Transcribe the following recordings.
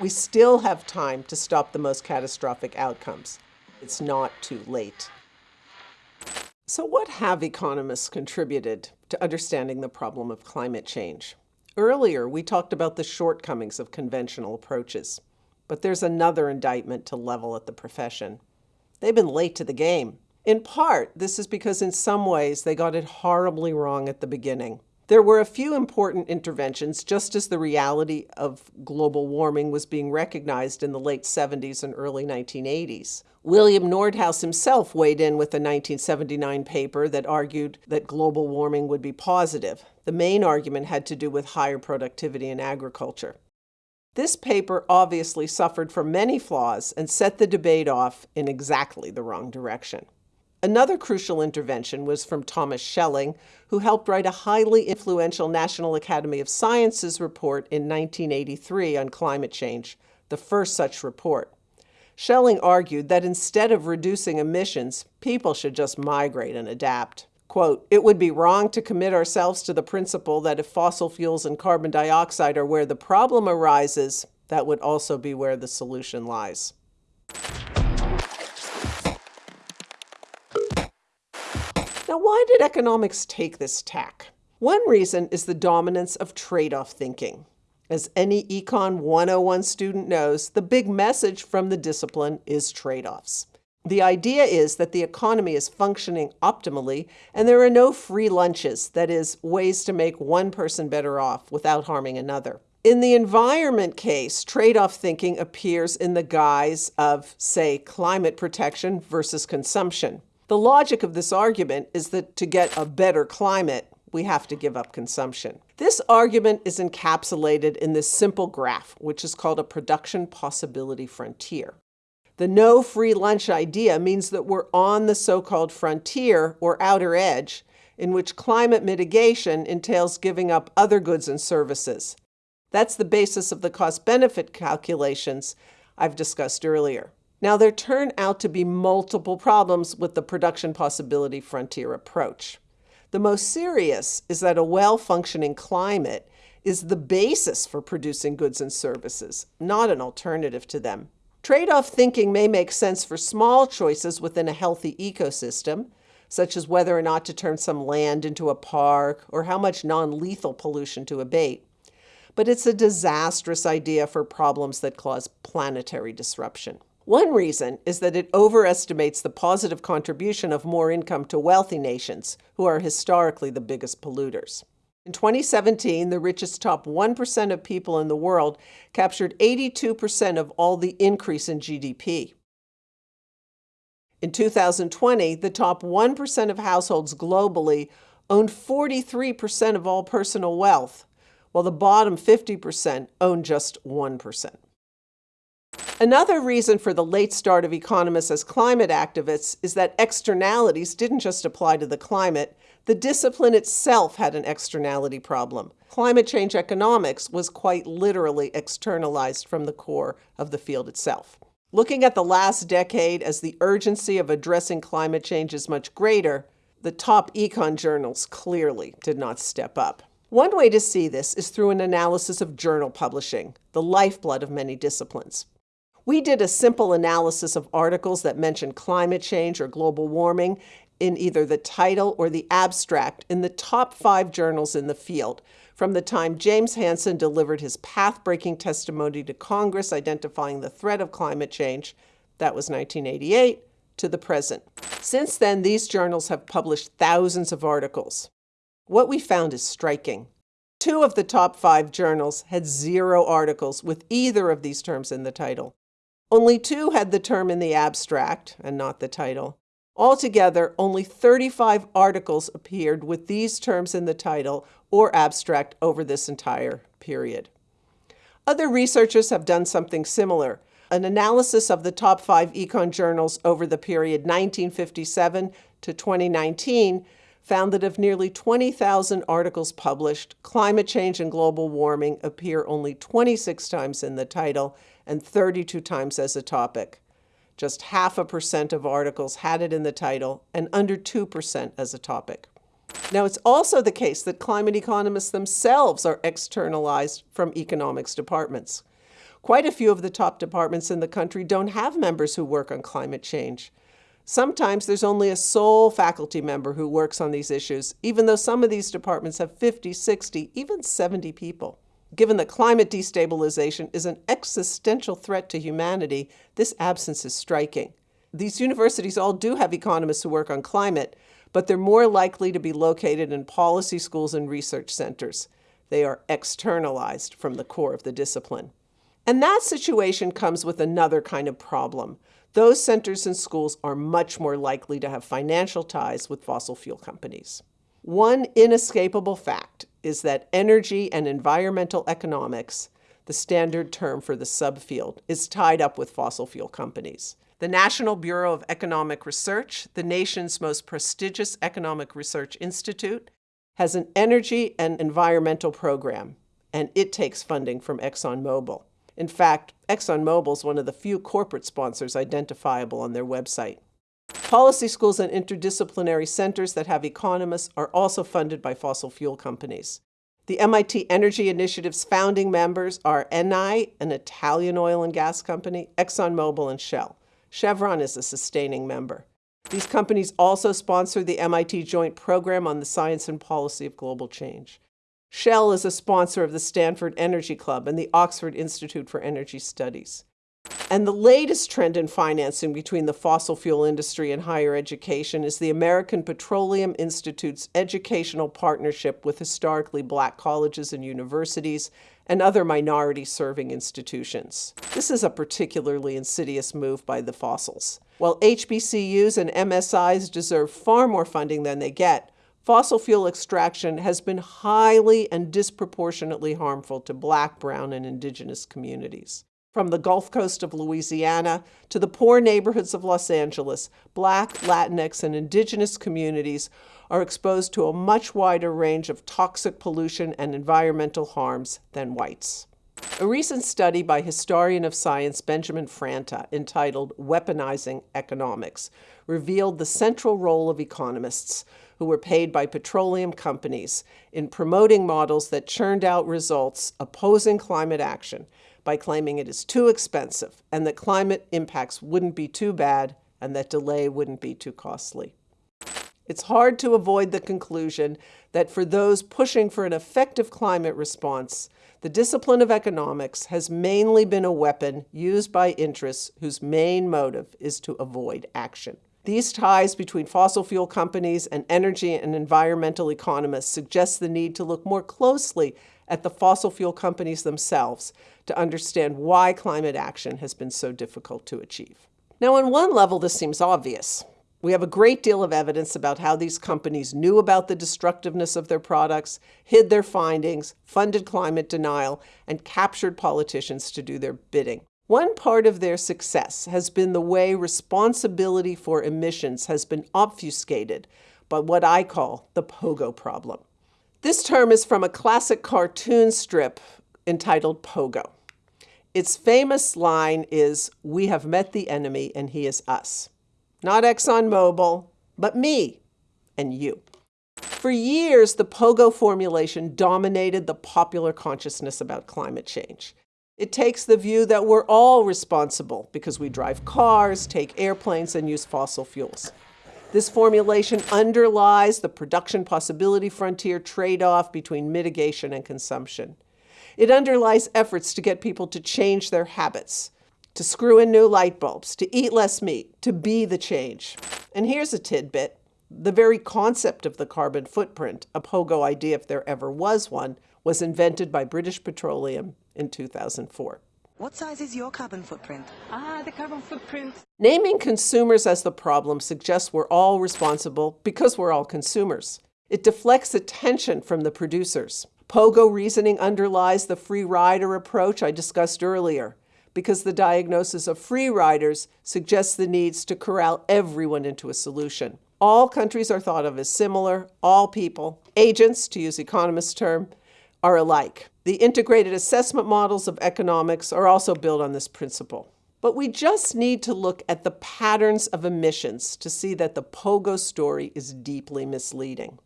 We still have time to stop the most catastrophic outcomes. It's not too late. So what have economists contributed to understanding the problem of climate change? Earlier, we talked about the shortcomings of conventional approaches, but there's another indictment to level at the profession. They've been late to the game. In part, this is because in some ways they got it horribly wrong at the beginning. There were a few important interventions just as the reality of global warming was being recognized in the late 70s and early 1980s. William Nordhaus himself weighed in with a 1979 paper that argued that global warming would be positive. The main argument had to do with higher productivity in agriculture. This paper obviously suffered from many flaws and set the debate off in exactly the wrong direction. Another crucial intervention was from Thomas Schelling, who helped write a highly influential National Academy of Sciences report in 1983 on climate change, the first such report. Schelling argued that instead of reducing emissions, people should just migrate and adapt. Quote, it would be wrong to commit ourselves to the principle that if fossil fuels and carbon dioxide are where the problem arises, that would also be where the solution lies. Now, why did economics take this tack? One reason is the dominance of trade-off thinking. As any Econ 101 student knows, the big message from the discipline is trade-offs. The idea is that the economy is functioning optimally and there are no free lunches, that is, ways to make one person better off without harming another. In the environment case, trade-off thinking appears in the guise of, say, climate protection versus consumption. The logic of this argument is that to get a better climate, we have to give up consumption. This argument is encapsulated in this simple graph, which is called a production possibility frontier. The no free lunch idea means that we're on the so-called frontier or outer edge in which climate mitigation entails giving up other goods and services. That's the basis of the cost-benefit calculations I've discussed earlier. Now, there turn out to be multiple problems with the production possibility frontier approach. The most serious is that a well-functioning climate is the basis for producing goods and services, not an alternative to them. Trade-off thinking may make sense for small choices within a healthy ecosystem, such as whether or not to turn some land into a park or how much non-lethal pollution to abate. But it's a disastrous idea for problems that cause planetary disruption. One reason is that it overestimates the positive contribution of more income to wealthy nations, who are historically the biggest polluters. In 2017, the richest top 1% of people in the world captured 82% of all the increase in GDP. In 2020, the top 1% of households globally owned 43% of all personal wealth, while the bottom 50% owned just 1%. Another reason for the late start of economists as climate activists is that externalities didn't just apply to the climate, the discipline itself had an externality problem. Climate change economics was quite literally externalized from the core of the field itself. Looking at the last decade as the urgency of addressing climate change is much greater, the top econ journals clearly did not step up. One way to see this is through an analysis of journal publishing, the lifeblood of many disciplines. We did a simple analysis of articles that mentioned climate change or global warming in either the title or the abstract in the top five journals in the field from the time James Hansen delivered his path-breaking testimony to Congress identifying the threat of climate change, that was 1988, to the present. Since then, these journals have published thousands of articles. What we found is striking. Two of the top five journals had zero articles with either of these terms in the title. Only two had the term in the abstract and not the title. Altogether, only 35 articles appeared with these terms in the title or abstract over this entire period. Other researchers have done something similar. An analysis of the top five econ journals over the period 1957 to 2019 found that of nearly 20,000 articles published, climate change and global warming appear only 26 times in the title and 32 times as a topic. Just half a percent of articles had it in the title and under 2% as a topic. Now, it's also the case that climate economists themselves are externalized from economics departments. Quite a few of the top departments in the country don't have members who work on climate change. Sometimes there's only a sole faculty member who works on these issues, even though some of these departments have 50, 60, even 70 people. Given that climate destabilization is an existential threat to humanity, this absence is striking. These universities all do have economists who work on climate, but they're more likely to be located in policy schools and research centers. They are externalized from the core of the discipline. And that situation comes with another kind of problem. Those centers and schools are much more likely to have financial ties with fossil fuel companies. One inescapable fact is that energy and environmental economics, the standard term for the subfield, is tied up with fossil fuel companies. The National Bureau of Economic Research, the nation's most prestigious economic research institute, has an energy and environmental program, and it takes funding from ExxonMobil. In fact, ExxonMobil is one of the few corporate sponsors identifiable on their website. Policy schools and interdisciplinary centers that have economists are also funded by fossil fuel companies. The MIT Energy Initiative's founding members are Eni, an Italian oil and gas company, ExxonMobil, and Shell. Chevron is a sustaining member. These companies also sponsor the MIT Joint Program on the Science and Policy of Global Change. Shell is a sponsor of the Stanford Energy Club and the Oxford Institute for Energy Studies. And the latest trend in financing between the fossil fuel industry and higher education is the American Petroleum Institute's educational partnership with historically black colleges and universities and other minority serving institutions. This is a particularly insidious move by the fossils. While HBCUs and MSIs deserve far more funding than they get, fossil fuel extraction has been highly and disproportionately harmful to black, brown, and indigenous communities. From the Gulf Coast of Louisiana to the poor neighborhoods of Los Angeles, black, Latinx, and indigenous communities are exposed to a much wider range of toxic pollution and environmental harms than whites. A recent study by historian of science Benjamin Franta, entitled Weaponizing Economics, revealed the central role of economists who were paid by petroleum companies in promoting models that churned out results opposing climate action by claiming it is too expensive and that climate impacts wouldn't be too bad and that delay wouldn't be too costly. It's hard to avoid the conclusion that for those pushing for an effective climate response, the discipline of economics has mainly been a weapon used by interests whose main motive is to avoid action. These ties between fossil fuel companies and energy and environmental economists suggest the need to look more closely at the fossil fuel companies themselves to understand why climate action has been so difficult to achieve. Now, on one level, this seems obvious. We have a great deal of evidence about how these companies knew about the destructiveness of their products, hid their findings, funded climate denial, and captured politicians to do their bidding. One part of their success has been the way responsibility for emissions has been obfuscated by what I call the pogo problem. This term is from a classic cartoon strip entitled Pogo. Its famous line is, We have met the enemy and he is us. Not ExxonMobil, but me and you. For years, the POGO formulation dominated the popular consciousness about climate change. It takes the view that we're all responsible because we drive cars, take airplanes, and use fossil fuels. This formulation underlies the production possibility frontier trade-off between mitigation and consumption. It underlies efforts to get people to change their habits, to screw in new light bulbs, to eat less meat, to be the change. And here's a tidbit. The very concept of the carbon footprint, a POGO idea if there ever was one, was invented by British Petroleum in 2004. What size is your carbon footprint? Ah, the carbon footprint. Naming consumers as the problem suggests we're all responsible because we're all consumers. It deflects attention from the producers. POGO reasoning underlies the free rider approach I discussed earlier because the diagnosis of free riders suggests the needs to corral everyone into a solution. All countries are thought of as similar, all people, agents, to use economists' term, are alike. The integrated assessment models of economics are also built on this principle. But we just need to look at the patterns of emissions to see that the POGO story is deeply misleading.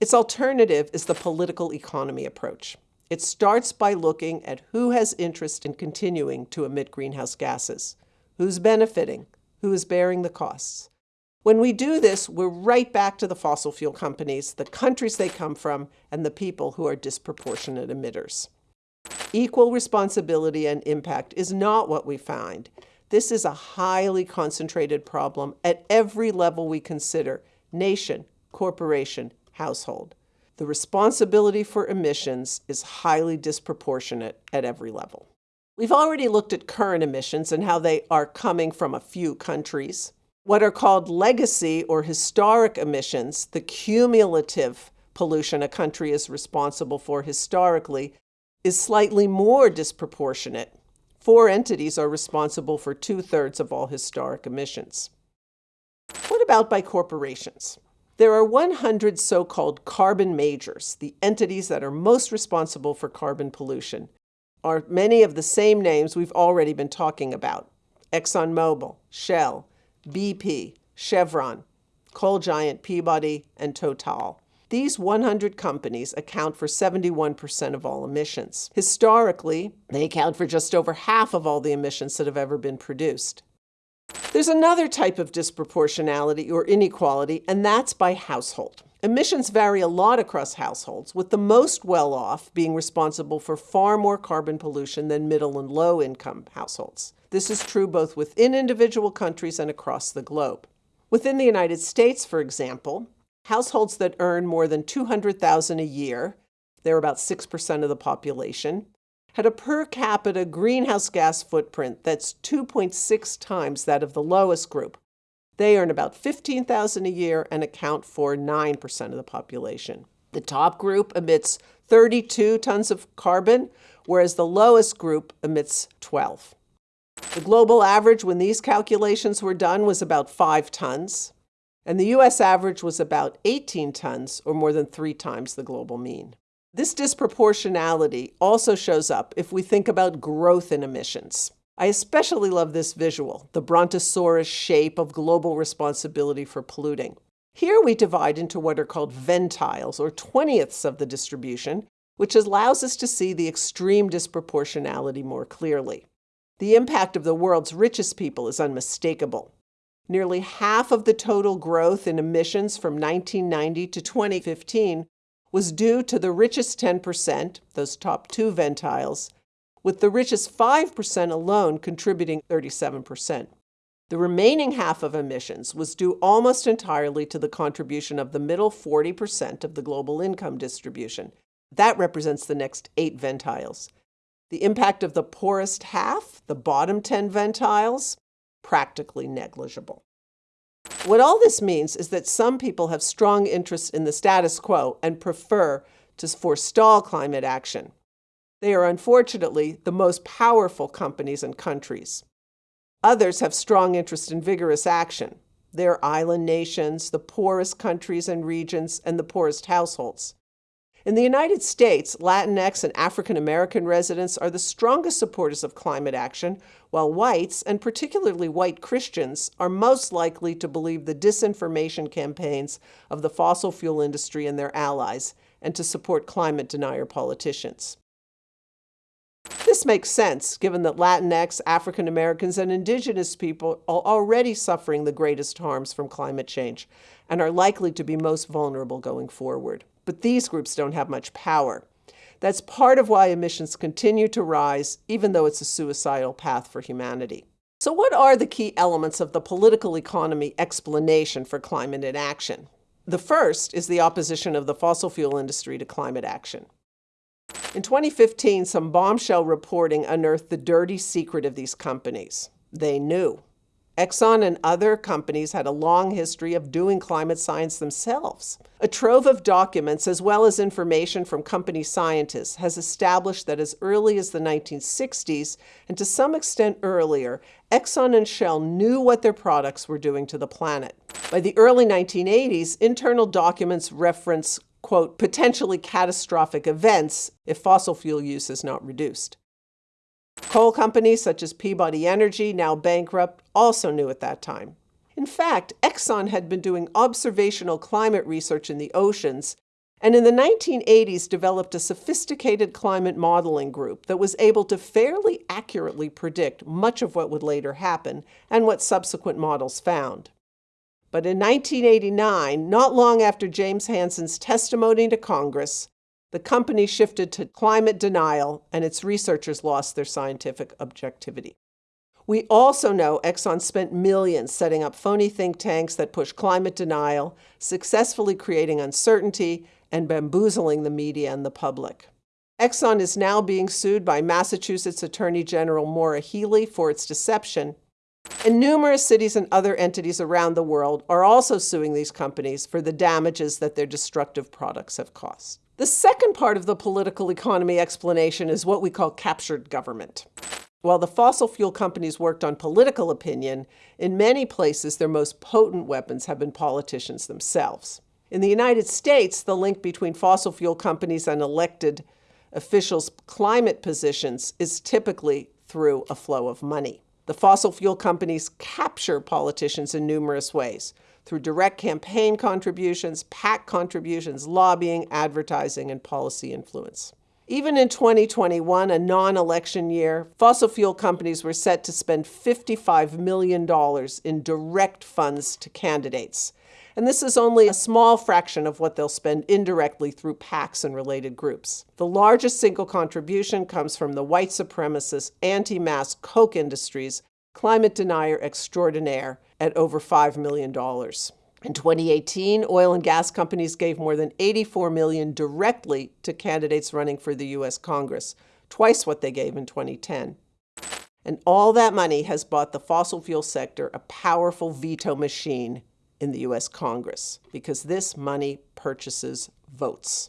Its alternative is the political economy approach. It starts by looking at who has interest in continuing to emit greenhouse gases, who's benefiting, who is bearing the costs. When we do this, we're right back to the fossil fuel companies, the countries they come from, and the people who are disproportionate emitters. Equal responsibility and impact is not what we find. This is a highly concentrated problem at every level we consider nation, corporation, household. The responsibility for emissions is highly disproportionate at every level. We've already looked at current emissions and how they are coming from a few countries. What are called legacy or historic emissions, the cumulative pollution a country is responsible for historically, is slightly more disproportionate. Four entities are responsible for two thirds of all historic emissions. What about by corporations? There are 100 so called carbon majors, the entities that are most responsible for carbon pollution, are many of the same names we've already been talking about ExxonMobil, Shell, BP, Chevron, coal giant Peabody, and Total. These 100 companies account for 71% of all emissions. Historically, they account for just over half of all the emissions that have ever been produced. There's another type of disproportionality or inequality, and that's by household. Emissions vary a lot across households, with the most well off being responsible for far more carbon pollution than middle and low income households. This is true both within individual countries and across the globe. Within the United States, for example, households that earn more than 200,000 a year, they're about 6% of the population, had a per capita greenhouse gas footprint that's 2.6 times that of the lowest group. They earn about 15,000 a year and account for 9% of the population. The top group emits 32 tons of carbon, whereas the lowest group emits 12. The global average when these calculations were done was about 5 tons, and the US average was about 18 tons, or more than three times the global mean. This disproportionality also shows up if we think about growth in emissions. I especially love this visual, the brontosaurus shape of global responsibility for polluting. Here we divide into what are called ventiles, or 20ths of the distribution, which allows us to see the extreme disproportionality more clearly. The impact of the world's richest people is unmistakable. Nearly half of the total growth in emissions from 1990 to 2015 was due to the richest 10%, those top two ventiles, with the richest 5% alone contributing 37%. The remaining half of emissions was due almost entirely to the contribution of the middle 40% of the global income distribution. That represents the next eight ventiles. The impact of the poorest half, the bottom 10 ventiles, practically negligible. What all this means is that some people have strong interests in the status quo and prefer to forestall climate action. They are unfortunately the most powerful companies and countries. Others have strong interest in vigorous action. They are island nations, the poorest countries and regions, and the poorest households. In the United States, Latinx and African American residents are the strongest supporters of climate action, while whites, and particularly white Christians, are most likely to believe the disinformation campaigns of the fossil fuel industry and their allies, and to support climate denier politicians. This makes sense, given that Latinx, African Americans, and indigenous people are already suffering the greatest harms from climate change and are likely to be most vulnerable going forward but these groups don't have much power. That's part of why emissions continue to rise, even though it's a suicidal path for humanity. So, what are the key elements of the political economy explanation for climate inaction? The first is the opposition of the fossil fuel industry to climate action. In 2015, some bombshell reporting unearthed the dirty secret of these companies. They knew. Exxon and other companies had a long history of doing climate science themselves. A trove of documents, as well as information from company scientists, has established that as early as the 1960s, and to some extent earlier, Exxon and Shell knew what their products were doing to the planet. By the early 1980s, internal documents reference, quote, potentially catastrophic events if fossil fuel use is not reduced. Coal companies such as Peabody Energy, now bankrupt, also knew at that time. In fact, Exxon had been doing observational climate research in the oceans and in the 1980s developed a sophisticated climate modeling group that was able to fairly accurately predict much of what would later happen and what subsequent models found. But in 1989, not long after James Hansen's testimony to Congress, the company shifted to climate denial and its researchers lost their scientific objectivity. We also know Exxon spent millions setting up phony think tanks that push climate denial, successfully creating uncertainty and bamboozling the media and the public. Exxon is now being sued by Massachusetts Attorney General Maura Healey for its deception, and numerous cities and other entities around the world are also suing these companies for the damages that their destructive products have caused. The second part of the political economy explanation is what we call captured government. While the fossil fuel companies worked on political opinion, in many places their most potent weapons have been politicians themselves. In the United States, the link between fossil fuel companies and elected officials' climate positions is typically through a flow of money. The fossil fuel companies capture politicians in numerous ways through direct campaign contributions, PAC contributions, lobbying, advertising, and policy influence. Even in 2021, a non election year, fossil fuel companies were set to spend $55 million in direct funds to candidates. And this is only a small fraction of what they'll spend indirectly through PACs and related groups. The largest single contribution comes from the white supremacist anti mask Koch Industries climate denier extraordinaire at over $5 million. In 2018, oil and gas companies gave more than 84 million directly to candidates running for the US Congress, twice what they gave in 2010. And all that money has bought the fossil fuel sector a powerful veto machine in the US Congress because this money purchases votes.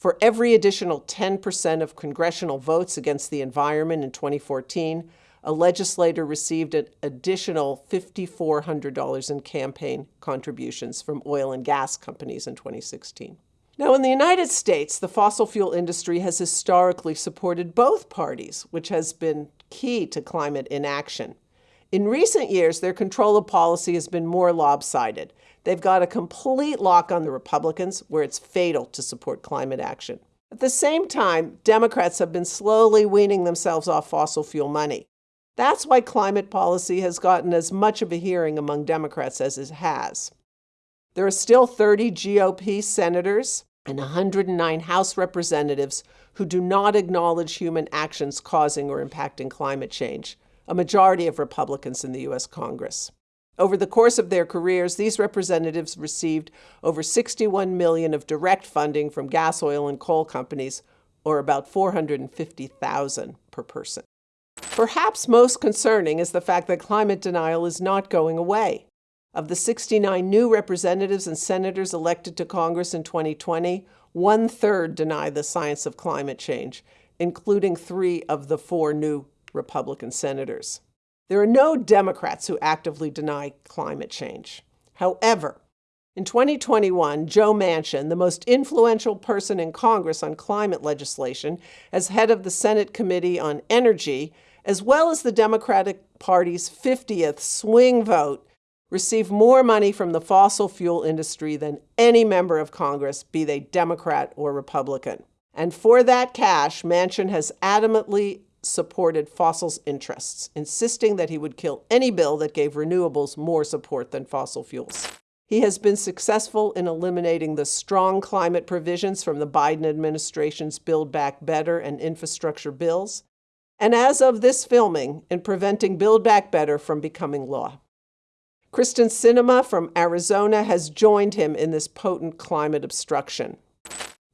For every additional 10% of congressional votes against the environment in 2014, a legislator received an additional $5,400 in campaign contributions from oil and gas companies in 2016. Now, in the United States, the fossil fuel industry has historically supported both parties, which has been key to climate inaction. In recent years, their control of policy has been more lopsided. They've got a complete lock on the Republicans, where it's fatal to support climate action. At the same time, Democrats have been slowly weaning themselves off fossil fuel money. That's why climate policy has gotten as much of a hearing among Democrats as it has. There are still 30 GOP senators and 109 House representatives who do not acknowledge human actions causing or impacting climate change, a majority of Republicans in the U.S. Congress. Over the course of their careers, these representatives received over 61 million of direct funding from gas, oil, and coal companies, or about 450,000 per person. Perhaps most concerning is the fact that climate denial is not going away. Of the 69 new representatives and senators elected to Congress in 2020, one third deny the science of climate change, including three of the four new Republican senators. There are no Democrats who actively deny climate change. However, in 2021, Joe Manchin, the most influential person in Congress on climate legislation, as head of the Senate Committee on Energy, as well as the Democratic Party's 50th swing vote, received more money from the fossil fuel industry than any member of Congress, be they Democrat or Republican. And for that cash, Manchin has adamantly supported fossils interests, insisting that he would kill any bill that gave renewables more support than fossil fuels. He has been successful in eliminating the strong climate provisions from the Biden administration's Build Back Better and infrastructure bills, and as of this filming, in preventing Build Back Better from becoming law. Kyrsten Sinema from Arizona has joined him in this potent climate obstruction.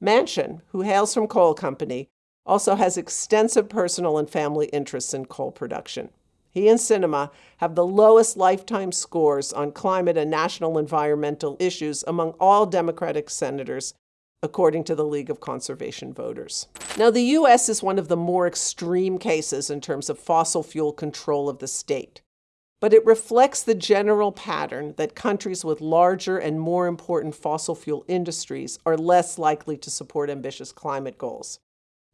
Manchin, who hails from coal company, also has extensive personal and family interests in coal production. He and Sinema have the lowest lifetime scores on climate and national environmental issues among all Democratic senators according to the League of Conservation Voters. Now, the U.S. is one of the more extreme cases in terms of fossil fuel control of the state, but it reflects the general pattern that countries with larger and more important fossil fuel industries are less likely to support ambitious climate goals.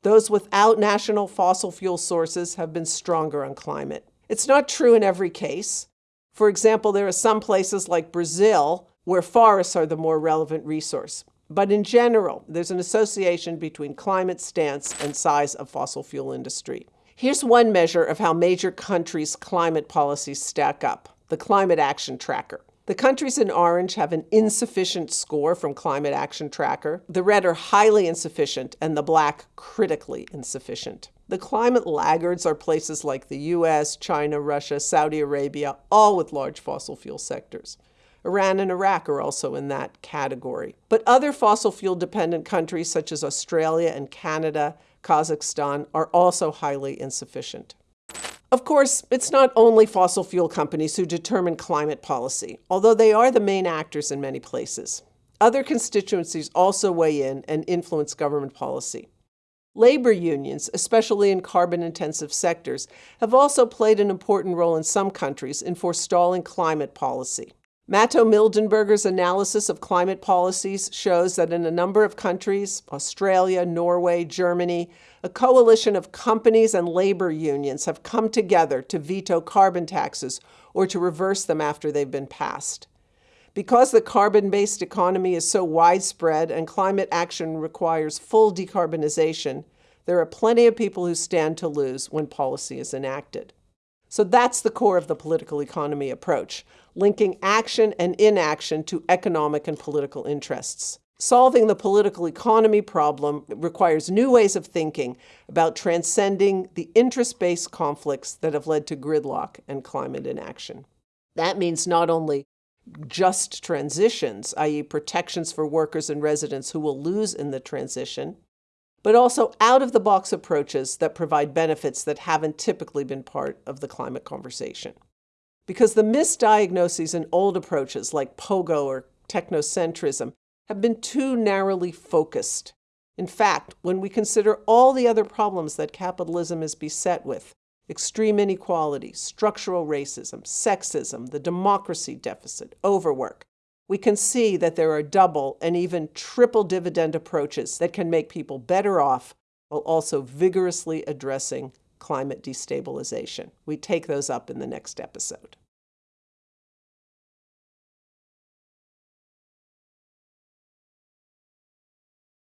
Those without national fossil fuel sources have been stronger on climate. It's not true in every case. For example, there are some places like Brazil where forests are the more relevant resource. But in general, there's an association between climate stance and size of fossil fuel industry. Here's one measure of how major countries' climate policies stack up the Climate Action Tracker. The countries in orange have an insufficient score from Climate Action Tracker. The red are highly insufficient, and the black critically insufficient. The climate laggards are places like the US, China, Russia, Saudi Arabia, all with large fossil fuel sectors. Iran and Iraq are also in that category. But other fossil fuel dependent countries such as Australia and Canada, Kazakhstan are also highly insufficient. Of course, it's not only fossil fuel companies who determine climate policy, although they are the main actors in many places. Other constituencies also weigh in and influence government policy. Labor unions, especially in carbon intensive sectors, have also played an important role in some countries in forestalling climate policy. Matto Mildenberger's analysis of climate policies shows that in a number of countries, Australia, Norway, Germany, a coalition of companies and labor unions have come together to veto carbon taxes or to reverse them after they've been passed. Because the carbon based economy is so widespread and climate action requires full decarbonization, there are plenty of people who stand to lose when policy is enacted. So that's the core of the political economy approach, linking action and inaction to economic and political interests. Solving the political economy problem requires new ways of thinking about transcending the interest based conflicts that have led to gridlock and climate inaction. That means not only just transitions, i.e., protections for workers and residents who will lose in the transition, but also out of the box approaches that provide benefits that haven't typically been part of the climate conversation. Because the misdiagnoses in old approaches like pogo or technocentrism have been too narrowly focused. In fact, when we consider all the other problems that capitalism is beset with extreme inequality, structural racism, sexism, the democracy deficit, overwork we can see that there are double and even triple dividend approaches that can make people better off while also vigorously addressing climate destabilization. We take those up in the next episode.